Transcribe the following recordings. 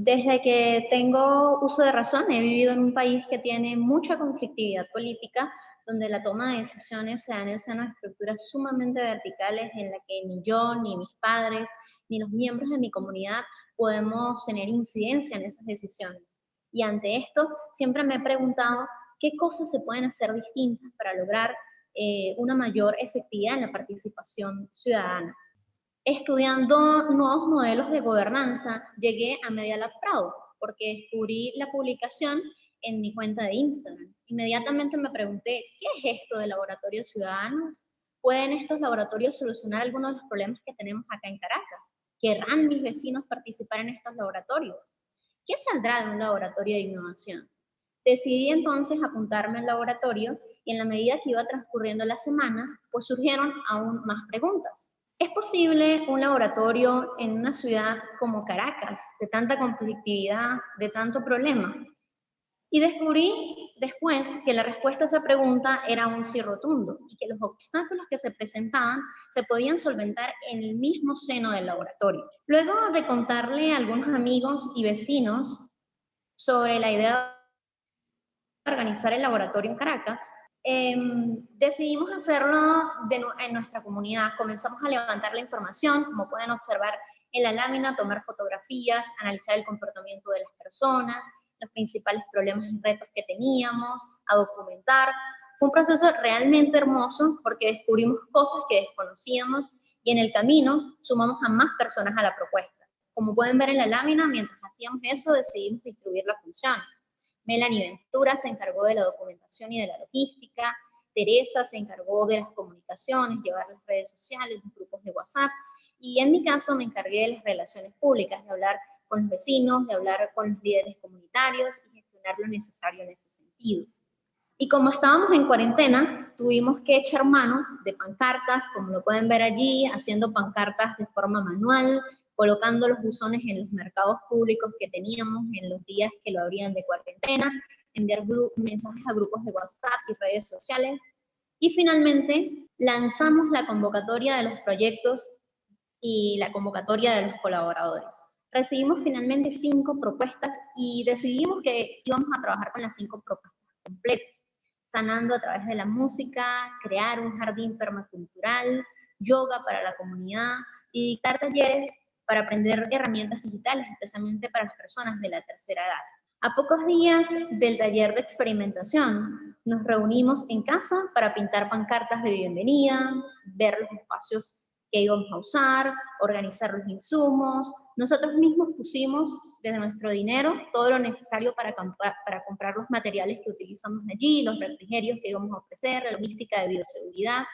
Desde que tengo uso de razón, he vivido en un país que tiene mucha conflictividad política, donde la toma de decisiones se da en el seno de estructuras sumamente verticales en la que ni yo, ni mis padres, ni los miembros de mi comunidad podemos tener incidencia en esas decisiones. Y ante esto, siempre me he preguntado qué cosas se pueden hacer distintas para lograr eh, una mayor efectividad en la participación ciudadana. Estudiando nuevos modelos de gobernanza, llegué a Media Lab Prado, porque descubrí la publicación en mi cuenta de Instagram. Inmediatamente me pregunté, ¿qué es esto de laboratorios ciudadanos? ¿Pueden estos laboratorios solucionar algunos de los problemas que tenemos acá en Caracas? ¿Querrán mis vecinos participar en estos laboratorios? ¿Qué saldrá de un laboratorio de innovación? Decidí entonces apuntarme al laboratorio y en la medida que iba transcurriendo las semanas, pues surgieron aún más preguntas. ¿Es posible un laboratorio en una ciudad como Caracas, de tanta conflictividad, de tanto problema? Y descubrí después que la respuesta a esa pregunta era un sí rotundo y que los obstáculos que se presentaban se podían solventar en el mismo seno del laboratorio. Luego de contarle a algunos amigos y vecinos sobre la idea de organizar el laboratorio en Caracas, Em, decidimos hacerlo en nuestra comunidad. Comenzamos a levantar la información, como pueden observar en la lámina, tomar fotografías, analizar el comportamiento de las personas, los principales problemas y retos que teníamos, a documentar. Fue un proceso realmente hermoso porque descubrimos cosas que desconocíamos y en el camino sumamos a más personas a la propuesta. Como pueden ver en la lámina, mientras hacíamos eso decidimos distribuir las funciones. Melanie Ventura se encargó de la documentación y de la logística, Teresa se encargó de las comunicaciones, llevar las redes sociales, los grupos de WhatsApp, y en mi caso me encargué de las relaciones públicas, de hablar con los vecinos, de hablar con los líderes comunitarios y gestionar lo necesario en ese sentido. Y como estábamos en cuarentena, tuvimos que echar mano de pancartas, como lo pueden ver allí, haciendo pancartas de forma manual, colocando los buzones en los mercados públicos que teníamos en los días que lo abrían de cuarentena, enviar mensajes a grupos de WhatsApp y redes sociales. Y finalmente lanzamos la convocatoria de los proyectos y la convocatoria de los colaboradores. Recibimos finalmente cinco propuestas y decidimos que íbamos a trabajar con las cinco propuestas completas, sanando a través de la música, crear un jardín permacultural, yoga para la comunidad y dictar talleres para aprender herramientas digitales, especialmente para las personas de la tercera edad. A pocos días del taller de experimentación, nos reunimos en casa para pintar pancartas de bienvenida, ver los espacios que íbamos a usar, organizar los insumos. Nosotros mismos pusimos desde nuestro dinero todo lo necesario para, comprar los materiales que utilizamos allí, los refrigerios que íbamos a ofrecer, la logística de bioseguridad,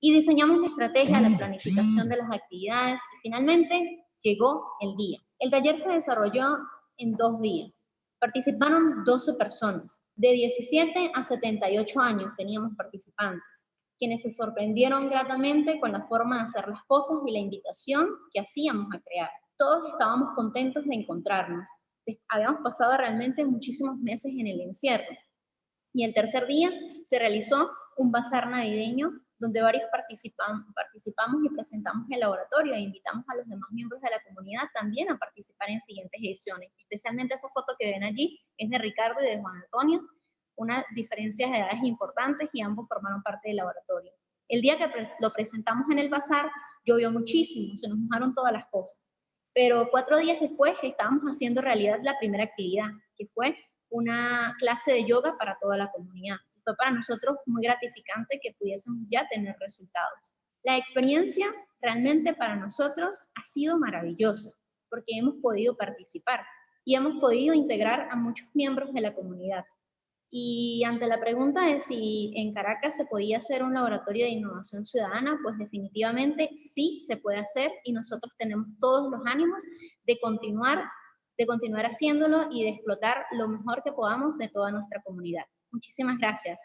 y diseñamos la estrategia, la planificación de las actividades y finalmente llegó el día. El taller se desarrolló en dos días. Participaron 12 personas. De 17 a 78 años teníamos participantes, quienes se sorprendieron gratamente con la forma de hacer las cosas y la invitación que hacíamos a crear. Todos estábamos contentos de encontrarnos. Habíamos pasado realmente muchísimos meses en el encierro. Y el tercer día se realizó un bazar navideño donde varios participamos, y presentamos el laboratorio e invitamos a los demás miembros de la comunidad también a participar en siguientes ediciones. Especialmente esa foto que ven allí es de Ricardo y de Juan Antonio, unas diferencias de edades importantes y ambos formaron parte del laboratorio. El día que lo presentamos en el bazar, llovió muchísimo, se nos mojaron todas las cosas. Pero cuatro días después estábamos haciendo realidad la primera actividad, que fue una clase de yoga para toda la comunidad para nosotros muy gratificante que pudiésemos ya tener resultados. La experiencia realmente para nosotros ha sido maravillosa porque hemos podido participar y hemos podido integrar a muchos miembros de la comunidad. Y ante la pregunta de si en Caracas se podía hacer un laboratorio de innovación ciudadana, pues definitivamente sí se puede hacer y nosotros tenemos todos los ánimos de continuar, de continuar haciéndolo y de explotar lo mejor que podamos de toda nuestra comunidad. Muchísimas gracias.